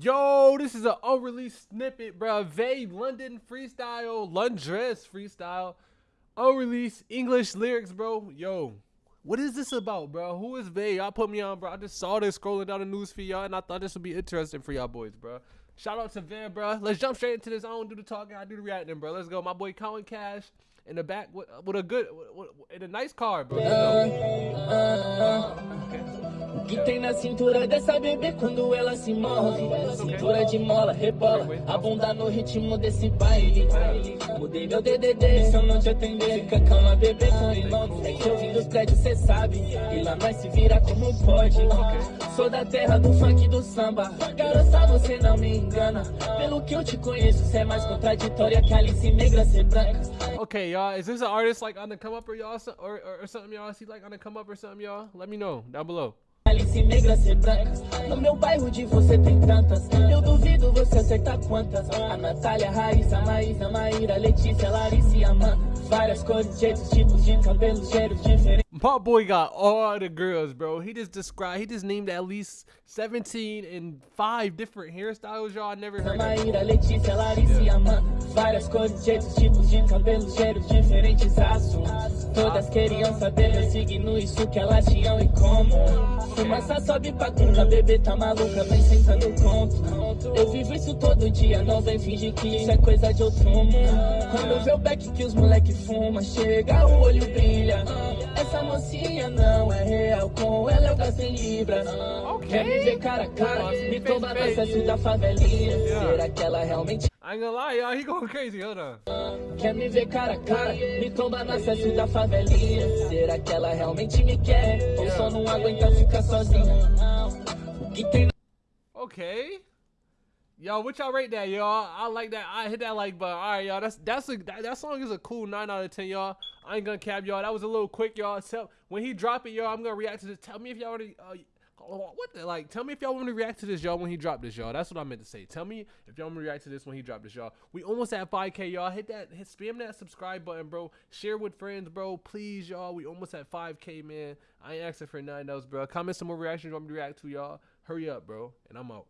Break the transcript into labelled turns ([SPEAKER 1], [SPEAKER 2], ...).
[SPEAKER 1] Yo, this is an unreleased snippet, bro. Vay London freestyle, Londres freestyle, unreleased English lyrics, bro. Yo, what is this about, bro? Who is Vay? Y'all put me on, bro. I just saw this scrolling down the news for y'all, and I thought this would be interesting for y'all boys, bro. Shout out to Van, bro. Let's jump straight into this. I don't do the talking, I do the reacting, bro. Let's go. My boy Colin Cash in the back with, with a good, with, with, in a nice car, bro.
[SPEAKER 2] Que tem na cintura dessa bebê quando ela se move? Cintura de mola, rebola, a bunda no ritmo desse baile. Mudei meu DDD, se eu não te atender, fica calma, bebê, tô em Londres. É que eu vim dos prédios, cê sabe, e lá nós se vira como pode. Sou da terra do funk e do samba, garota, você não me engana. Pelo que eu te conheço, cê é mais contraditória que Alice Negra ser branca.
[SPEAKER 1] Okay, y'all, is this an artist like on the come up or y'all, or, or, or something y'all see like on the come up or something y'all? Let me know down below.
[SPEAKER 2] Alice negra ser branca. No meu bairro de você tem tantas. Eu duvido você acertar quantas. A Natália, Raíssa, Maísa, Maíra, Letícia, Larissa e Amanda. Várias cores, jeitos, tipos de cabelos, cheiros diferentes
[SPEAKER 1] My boy got all the girls, bro. He just described, he just named at least 17 and five different hairstyles, y'all. I never heard
[SPEAKER 2] Maíra, Letícia, Larissa e Amanda Várias cores, jeitos, tipos de cabelos, cheiros diferentes, assuntos Todas queriam saber meu signo, isso que elas tinham e como Fumaça sobe pra cima, bebê tá maluca, vem sentando conto Eu vivo isso todo dia, não vem fingir que isso é coisa de outro mundo. Quando vê o beck que os moleque fuma, chega, o olho brilha mocinha não é real, com ela eu gasto em libras
[SPEAKER 1] okay.
[SPEAKER 2] Quer me ver cara a cara, me toma no acesso da favelinha Será que ela realmente
[SPEAKER 1] I ain't gonna lie, y'all, he going crazy, hold on.
[SPEAKER 2] Quer me ver cara a cara, me tomba no acesso da favelinha Será que ela realmente me quer? Ou só não aguenta ficar sozinha? O que tem
[SPEAKER 1] Okay. Yo, what y'all rate that, y'all? I like that. I hit that like button. All right, y'all. That's that's a that, that song is a cool nine out of ten, y'all. I ain't gonna cap y'all. That was a little quick, y'all. Tell when he drop it, y'all. I'm gonna react to this. Tell me if y'all already uh, what the like tell me if y'all want to react to this y'all when he dropped this y'all that's what i meant to say tell me if y'all want to react to this when he dropped this y'all we almost at 5k y'all hit that hit spam that subscribe button bro share with friends bro please y'all we almost at 5k man i ain't asking for nine else bro comment some more reactions you want me to react to y'all hurry up bro and i'm out